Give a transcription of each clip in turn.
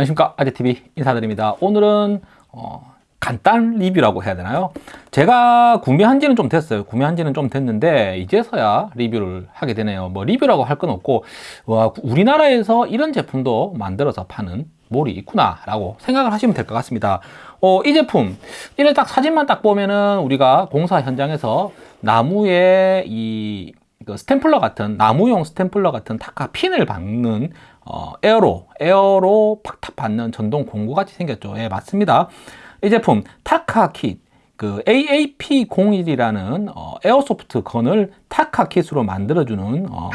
안녕하십니까. 아재TV 인사드립니다. 오늘은 어, 간단 리뷰라고 해야 되나요? 제가 구매한 지는 좀 됐어요. 구매한 지는 좀 됐는데 이제서야 리뷰를 하게 되네요. 뭐 리뷰라고 할 건 없고 와, 우리나라에서 이런 제품도 만들어서 파는 몰이 있구나 라고 생각을 하시면 될 것 같습니다. 어, 이 제품 이를 딱 사진만 딱 보면은 우리가 공사 현장에서 나무에 이 스탬플러 같은 나무용 스탬플러 같은 타카 핀을 박는 어, 에어로 에어로 팍탁 박는 전동 공구 같이 생겼죠. 예 맞습니다. 이 제품 타카 킷 그 AAP01이라는 어, airsoft gun을 타카 kit으로 만들어주는 어,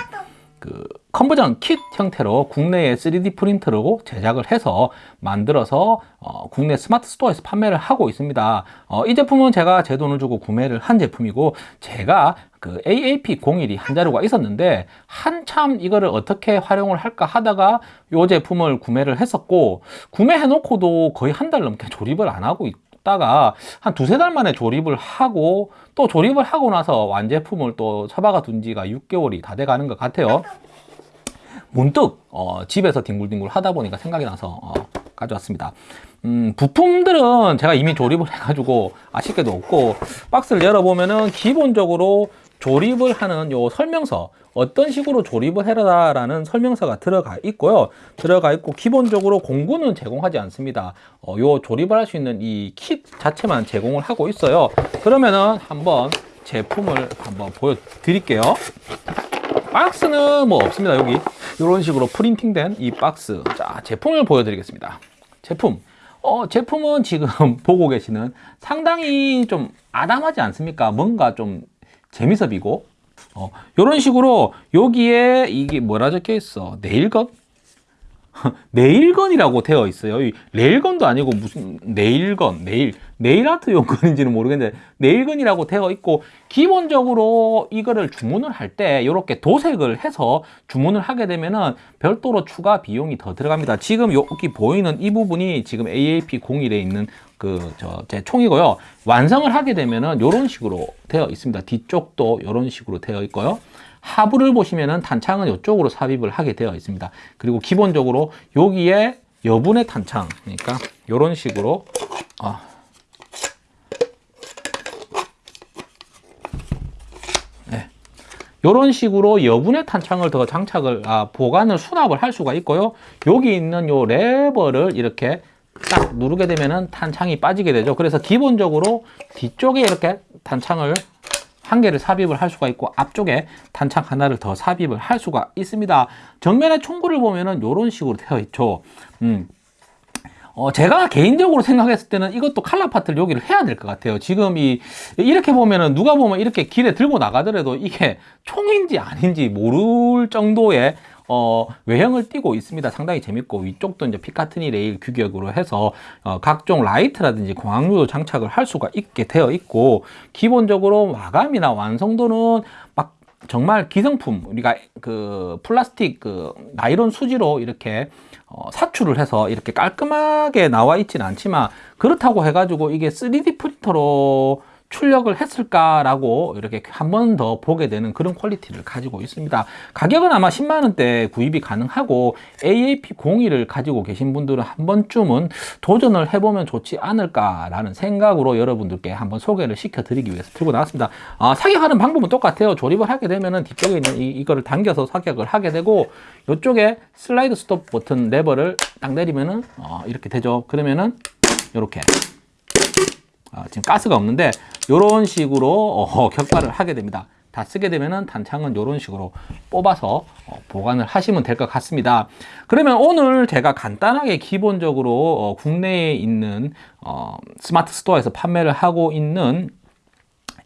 그 conversion kit 형태로 국내에 3D 프린터로 제작을 해서 만들어서 어, 국내 스마트 스토어에서 판매를 하고 있습니다. 어, 이 제품은 제가 제 돈을 주고 구매를 한 제품이고 제가 그 AAP01이 한 자루가 있었는데 한참 이거를 어떻게 활용을 할까 하다가 이 제품을 구매를 했었고 구매해 놓고도 거의 한 달 넘게 조립을 안 하고 있다가 한 두세 달 만에 조립을 하고 또 조립을 하고 나서 완제품을 또 처박아 둔 지가 6개월이 다 돼 가는 것 같아요 문득 어, 집에서 뒹굴뒹굴 하다 보니까 생각이 나서 어, 가져왔습니다. 음, 부품들은 제가 이미 조립을 해가지고 아쉽게도 없고 박스를 열어보면은 기본적으로 조립을 하는 요 설명서 어떤 식으로 조립을 해라 라는 설명서가 들어가 있고요. 들어가 있고 기본적으로 공구는 제공하지 않습니다. 어, 요 조립을 할 수 있는 이 킷 자체만 제공을 하고 있어요. 그러면은 한번 제품을 한번 보여드릴게요. 박스는 뭐 없습니다 여기 이런 식으로 프린팅된 이 박스. 자 제품을 보여드리겠습니다. 제품. 어, 제품은 지금 보고 계시는 상당히 좀 아담하지 않습니까? 뭔가 좀 재미섭이고. 어, 이런 식으로 여기에 이게 뭐라 적혀 있어? 네일건? 네일건이라고 되어 있어요. 레일건도 아니고 무슨 네일건 네일 네일아트 용건인지는 모르겠는데 네일건이라고 되어 있고 기본적으로 이거를 주문을 할 때 이렇게 도색을 해서 주문을 하게 되면은 별도로 추가 비용이 더 들어갑니다. 지금 여기 보이는 이 부분이 지금 AAP01에 있는 그 저 제 총이고요. 완성을 하게 되면은 이런 식으로 되어 있습니다. 뒤쪽도 이런 식으로 되어 있고요. 하부를 보시면은 탄창은 이쪽으로 삽입을 하게 되어 있습니다. 그리고 기본적으로 여기에 여분의 탄창, 그러니까 이런 식으로 아, 이런 식으로 여분의 탄창을 더 장착을 아, 보관을 수납을 할 수가 있고요. 여기 있는 요 레버를 이렇게 딱 누르게 되면은 탄창이 빠지게 되죠. 그래서 기본적으로 뒤쪽에 이렇게 탄창을 한 개를 삽입을 할 수가 있고 앞쪽에 탄창 하나를 더 삽입을 할 수가 있습니다 정면에 총구를 보면은 이런 식으로 되어 있죠 음. 어, 제가 개인적으로 생각했을 때는 이것도 칼라 파트를 여기를 해야 될 것 같아요. 지금 이, 이렇게 보면은 누가 보면 이렇게 길에 들고 나가더라도 이게 총인지 아닌지 모를 정도의 어, 외형을 띠고 있습니다. 상당히 재밌고 위쪽도 이제 Picatinny rail 규격으로 해서 어, 각종 라이트라든지 광학류도 장착을 할 수가 있게 되어 있고 기본적으로 마감이나 완성도는 막 정말 기성품 우리가 그 플라스틱 그 나이론 수지로 이렇게 어, 사출을 해서 이렇게 깔끔하게 나와 있지는 않지만 그렇다고 해가지고 이게 3D 프린터로 출력을 했을까라고 이렇게 한 번 더 보게 되는 그런 퀄리티를 가지고 있습니다. 가격은 아마 10만원대 구입이 가능하고 AAP01을 가지고 계신 분들은 한 번쯤은 도전을 해보면 좋지 않을까라는 생각으로 여러분들께 한번 소개를 시켜드리기 위해서 들고 나왔습니다. 아, 사격하는 방법은 똑같아요. 조립을 하게 되면은 뒤쪽에 있는 이, 이거를 당겨서 사격을 하게 되고 이쪽에 슬라이드 스톱 버튼 레버를 딱 내리면은 어, 이렇게 되죠. 그러면은 이렇게 어, 지금 가스가 없는데 이런 식으로 어, 격발을 하게 됩니다. 다 쓰게 되면은 단창은 이런 식으로 뽑아서 어, 보관을 하시면 될 것 같습니다. 그러면 오늘 제가 간단하게 기본적으로 어, 국내에 있는 어, 스마트 스토어에서 판매를 하고 있는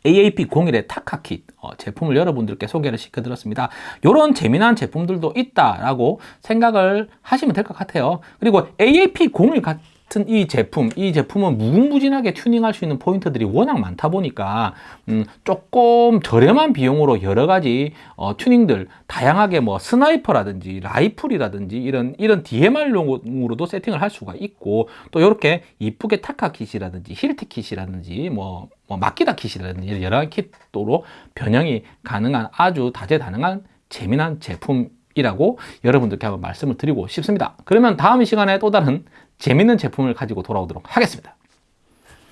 AAP01의 타카킷 어, 제품을 여러분들께 소개를 시켜드렸습니다. 이런 재미난 제품들도 있다라고 생각을 하시면 될 것 같아요. 그리고 AAP01 같은 이 제품, 이 제품은 무궁무진하게 튜닝할 수 있는 포인트들이 워낙 많다 보니까 음, 조금 저렴한 비용으로 여러 가지 어, 튜닝들 다양하게 뭐 sniper라든지 라이플이라든지 이런 이런 DMR용으로도 세팅을 할 수가 있고 또 이렇게 이쁘게 타카 kit이라든지 힐티 kit이라든지 뭐, 뭐 마키다 kit이라든지 여러 가지 kit으로 변형이 가능한 아주 다재다능한 재미난 제품 이라고 여러분들께 한번 말씀을 드리고 싶습니다. 그러면 다음 시간에 또 다른 재밌는 제품을 가지고 돌아오도록 하겠습니다.